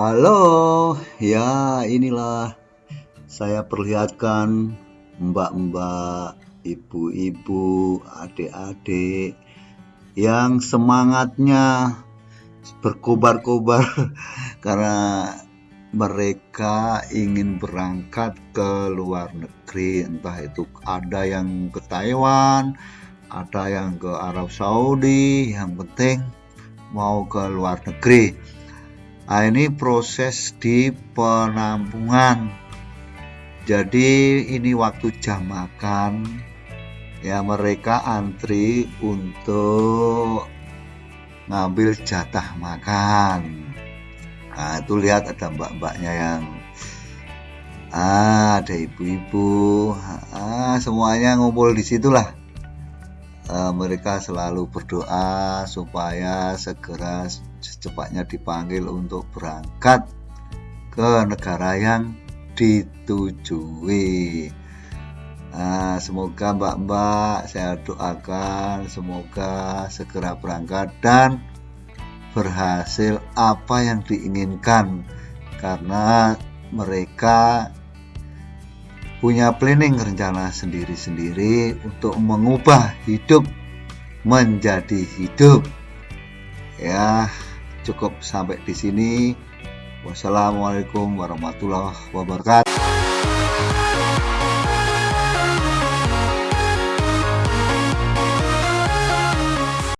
Halo, ya inilah saya perlihatkan mbak-mbak, ibu-ibu, adik-adik yang semangatnya berkobar-kobar karena mereka ingin berangkat ke luar negeri. Entah itu ada yang ke Taiwan ada yang ke Arab Saudi yang penting mau ke luar negeri nah ini proses di penampungan. Jadi ini waktu jam makan. Ya mereka antri untuk ngambil jatah makan. Nah itu lihat ada mbak-mbaknya yang ah, ada ibu-ibu. Ah, semuanya ngumpul di situlah uh, mereka selalu berdoa supaya segera secepatnya dipanggil untuk berangkat ke negara yang ditujui. Nah, semoga mbak-mbak saya doakan semoga segera berangkat dan berhasil apa yang diinginkan. Karena mereka punya planning rencana sendiri-sendiri untuk mengubah hidup menjadi hidup. Ya cukup sampai di sini. Wassalamualaikum warahmatullahi wabarakatuh